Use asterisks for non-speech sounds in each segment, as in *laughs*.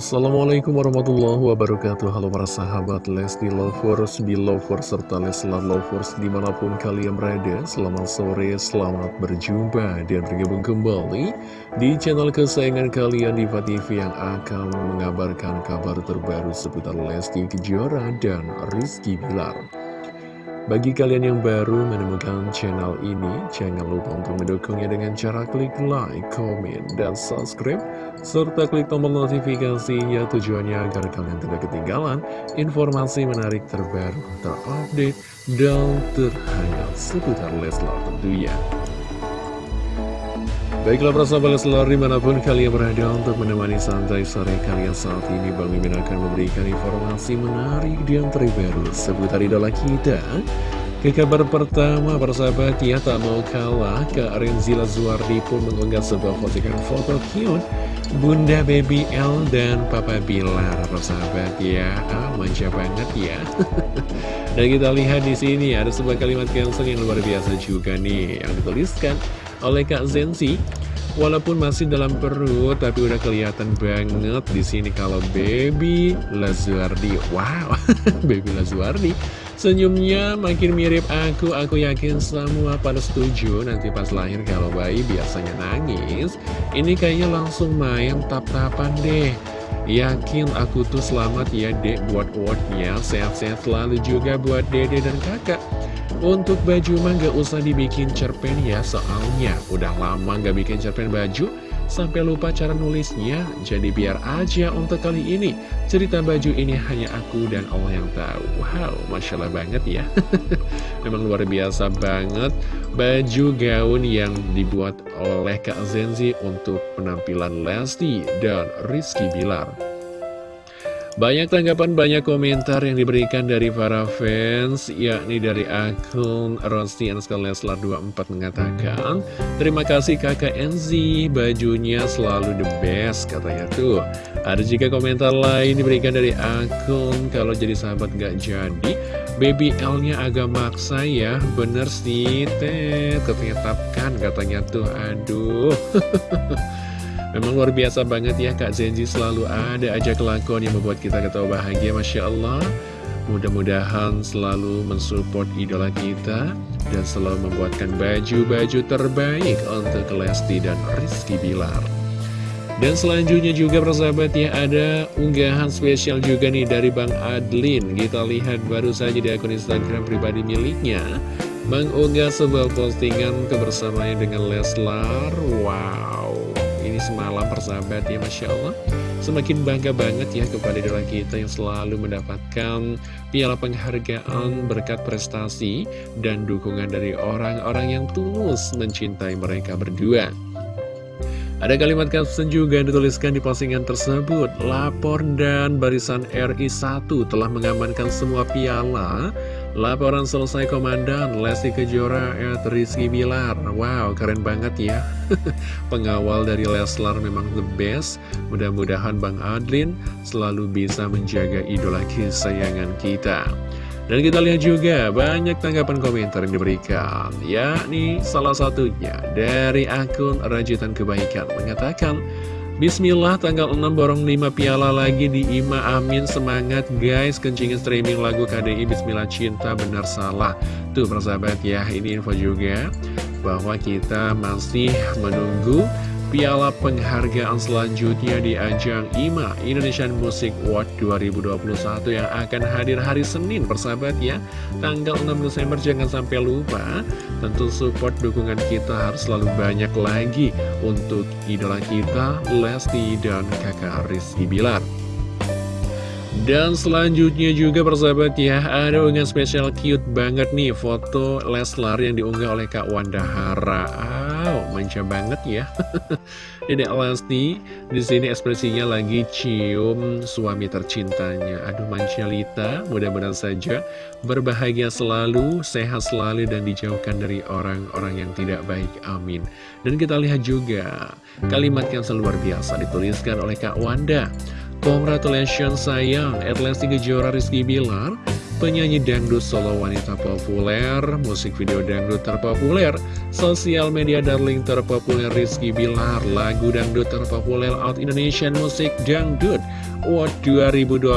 Assalamualaikum warahmatullahi wabarakatuh. Halo para sahabat Lesti Lovers, Belovers, serta Leslar Lovers di mana pun kalian berada Selamat sore, selamat berjumpa dan bergabung kembali di channel kesayangan kalian Diva TV yang akan mengabarkan kabar terbaru seputar Lesti Kejora dan Rizky Bilar bagi kalian yang baru menemukan channel ini, jangan lupa untuk mendukungnya dengan cara klik like, komen, dan subscribe, serta klik tombol notifikasinya tujuannya agar kalian tidak ketinggalan informasi menarik terbaru, terupdate, dan terhangat seputar Leslar tentunya. Baiklah persahabat Leslar di mana pun kalian berada untuk menemani santai sore kalian saat ini Bang Mimin akan memberikan informasi menarik dan terbaru seputar idola kita. Ke kabar pertama persahabat ya tak mau kalah Kak Renzila Zuardi pun mengunggah sebuah postingan foto cute. Bunda Baby L dan Papa Bilar persahabat ya ah, manja banget ya. *laughs* Dan kita lihat di sini ada sebuah kalimat cancel yang luar biasa juga nih yang dituliskan oleh Kak Zensi Walaupun masih dalam perut, tapi udah kelihatan banget di sini kalau Baby Lazuardi. Wow, *laughs* Baby Lazuardi. Senyumnya makin mirip aku, aku yakin semua pada setuju nanti pas lahir kalau bayi biasanya nangis. Ini kayaknya langsung main tap-tapan deh. Yakin aku tuh selamat ya dek buat wordnya, sehat-sehat selalu juga buat dede dan kakak. Untuk baju mah gak usah dibikin cerpen ya soalnya udah lama gak bikin cerpen baju. Sampai lupa cara nulisnya jadi biar aja untuk kali ini. Cerita baju ini hanya aku dan Allah yang tahu. Wow masya Allah banget ya. *laughs* Memang luar biasa banget. Baju gaun yang dibuat oleh Kak Zenzi untuk penampilan Lesti dan Rizky Bilar banyak tanggapan, banyak komentar yang diberikan dari para fans, yakni dari akun Rosti Leslar 24 mengatakan, Terima kasih kakak Enzi, bajunya selalu the best, katanya tuh. Ada juga komentar lain diberikan dari akun, kalau jadi sahabat gak jadi, baby L-nya agak maksa ya, bener sih, teh, katanya katanya tuh, aduh. *laughs* Memang luar biasa banget ya Kak Zenzi selalu ada aja kelakuan yang membuat kita ketawa bahagia Masya Allah. Mudah-mudahan selalu mensupport idola kita Dan selalu membuatkan baju-baju terbaik untuk Lesti dan Rizky Bilar. Dan selanjutnya juga persahabat ya ada unggahan spesial juga nih dari Bang Adlin. Kita lihat baru saja di akun Instagram pribadi miliknya Mengunggah sebuah postingan kebersamaan dengan Leslar. Wow semalam persahabat ya Masya Allah Semakin bangga banget ya kepada idola kita yang selalu mendapatkan piala penghargaan berkat prestasi dan dukungan dari orang-orang yang tulus mencintai mereka berdua. Ada kalimat caption juga yang dituliskan di postingan tersebut Lapor dan barisan RI1 telah mengamankan semua piala Laporan selesai Komandan Lesti Kejora at Rizky Bilar. Wow keren banget ya. *laughs* Pengawal dari Leslar memang the best. Mudah-mudahan Bang Adlin selalu bisa menjaga idola kesayangan kita. Dan kita lihat juga banyak tanggapan komentar yang diberikan Yakni salah satunya dari akun Rajutan Kebaikan Mengatakan Bismillah tanggal 6 borong 5 piala lagi di IMA Amin. Semangat guys. Kencingin streaming lagu KDI Bismillah Cinta benar salah. Tuh persahabat ya ini info juga Bahwa kita masih menunggu piala penghargaan selanjutnya di ajang IMA Indonesian Music Award 2021 yang akan hadir hari Senin persahabat ya tanggal 6 Desember jangan sampai lupa. Tentu support dukungan kita harus selalu banyak lagi untuk idola kita Lesti dan kakak Rizky Bilar. Dan selanjutnya juga persahabat ya Ada unggahan spesial cute banget nih Foto Leslar yang diunggah oleh Kak Wanda Hara Wow, manja banget ya. *laughs* Dedek Lesti di sini ekspresinya lagi cium suami tercintanya. Aduh manja Lita Mudah-mudahan saja berbahagia selalu Sehat selalu dan dijauhkan dari orang-orang yang tidak baik. Amin. Dan kita lihat juga Kalimat yang luar biasa dituliskan oleh Kak Wanda. Congratulations sayang, Atlas Kejora Rizky Bilar penyanyi dangdut solo wanita populer, musik video dangdut terpopuler, sosial media darling terpopuler Rizky Bilar, lagu dangdut terpopuler Out Indonesian Music Dangdut. Award 2021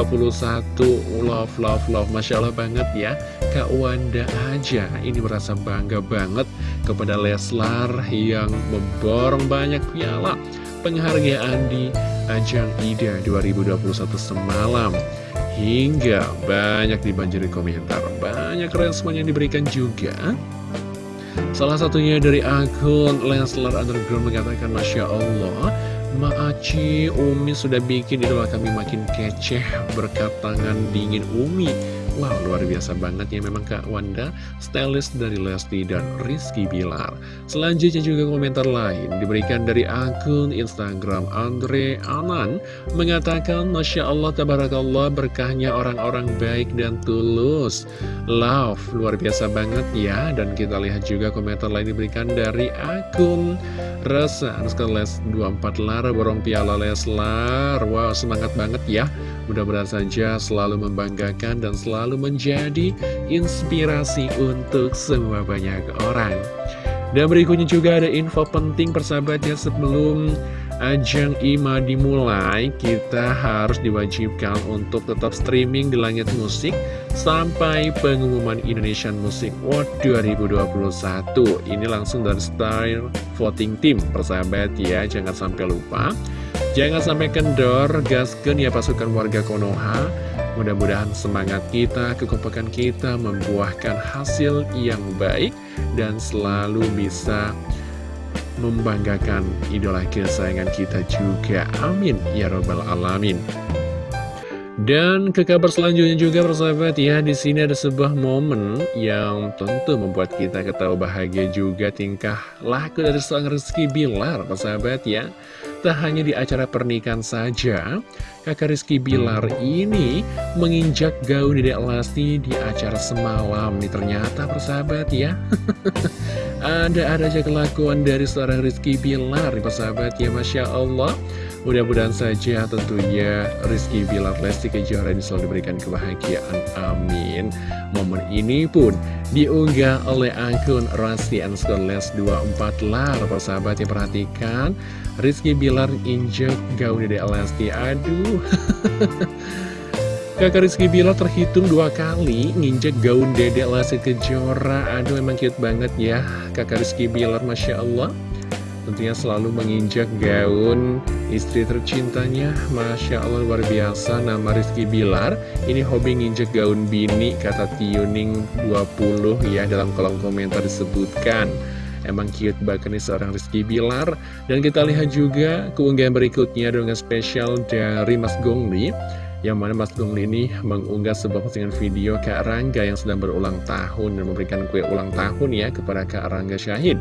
Love, love, love. Masya Allah banget ya Kak Wanda aja. Ini merasa bangga banget kepada Leslar yang memborong banyak piala. Penghargaan di ajang IDA 2021 semalam Hingga banyak dibanjiri komentar, banyak respon yang diberikan juga. Salah satunya dari akun Leslar Underground mengatakan Masya Allah, Maaci Umi sudah bikin idola kami makin keceh berkat tangan dingin Umi. Wow, luar biasa banget ya memang Kak Wanda, stylist dari Lesti dan Rizky Bilar. Selanjutnya juga komentar lain diberikan dari akun Instagram Andre Anan, mengatakan, Masya Allah, Tabarakallah, berkahnya orang-orang baik dan tulus. Love, luar biasa banget ya. Dan kita lihat juga komentar lain diberikan dari akun Rasa, Les 24 Lara, borong piala Leslar. Wow, semangat banget ya. Mudah-mudahan saja selalu membanggakan dan selalu menjadi inspirasi untuk semua banyak orang. Dan berikutnya juga ada info penting persahabatnya sebelum ajang IMA dimulai, kita harus diwajibkan untuk tetap streaming di langit musik sampai pengumuman Indonesian Music Award 2021. Ini langsung dari Style Voting Team, persahabat ya, jangan sampai lupa. Jangan sampai kendor, gasken ya pasukan warga Konoha. Mudah-mudahan semangat kita, kekompakan kita membuahkan hasil yang baik dan selalu bisa membanggakan idola kesayangan kita juga. Amin. Ya Robbal Alamin. Dan ke kabar selanjutnya juga persahabat ya di sini ada sebuah momen yang tentu membuat kita ketawa bahagia juga tingkah laku dari seorang Rizky Bilar persahabat ya. Tak hanya di acara pernikahan saja, kakak Rizky Bilar ini menginjak gaun Dedek Lesti di acara semalam nih ternyata persahabat ya. *laughs* Ada-ada aja kelakuan dari seorang Rizky Bilar persahabat ya Masya Allah. Mudah-mudahan saja tentunya Rizky Bilar Lesti Kejora ini selalu diberikan kebahagiaan. Amin. Momen ini pun diunggah oleh akun Rasti Anskor Les 24 Lar. Persahabat yang perhatikan, Rizky Bilar injek gaun Dede Lesti. Aduh. Kakak Rizky Bilar terhitung dua kali nginjek gaun Dede Lesti Kejora. Aduh emang cute banget ya Kakak Rizky Bilar, Masya Allah tentunya selalu menginjak gaun istri tercintanya Masya Allah luar biasa nama Rizky Bilar ini hobi nginjek gaun bini kata Tuning 20 ya dalam kolom komentar disebutkan Emang cute banget nih seorang Rizky Bilar Dan kita lihat juga keunggahan berikutnya dengan spesial dari Mas Gongli yang mana Mas Gongli ini mengunggah sebuah postingan video Kak Rangga yang sedang berulang tahun dan memberikan kue ulang tahun ya kepada Kak Rangga Syahid.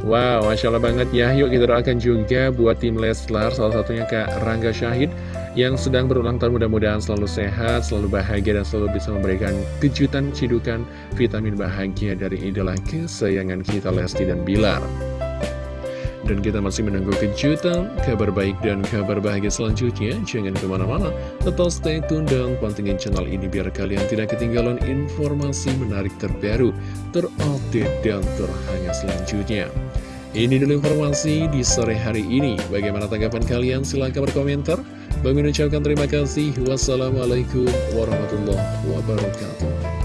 Wow, Masya Allah banget ya. Yuk kita doakan juga buat tim Leslar Salah satunya Kak Rangga Syahid Yang sedang berulang tahun. Mudah-mudahan selalu sehat Selalu bahagia dan selalu bisa memberikan kejutan Cidukan vitamin bahagia dari idola kesayangan kita Lesti dan Bilar dan kita masih menunggu kejutan, kabar baik dan kabar bahagia selanjutnya. Jangan ke mana-mana, tetap stay tune dan pantengin channel ini biar kalian tidak ketinggalan informasi menarik terbaru, terupdate, dan terhangat selanjutnya. Ini dulu informasi di sore hari ini. Bagaimana tanggapan kalian? Silahkan berkomentar. Bagi ucapkan terima kasih. Wassalamualaikum warahmatullahi wabarakatuh.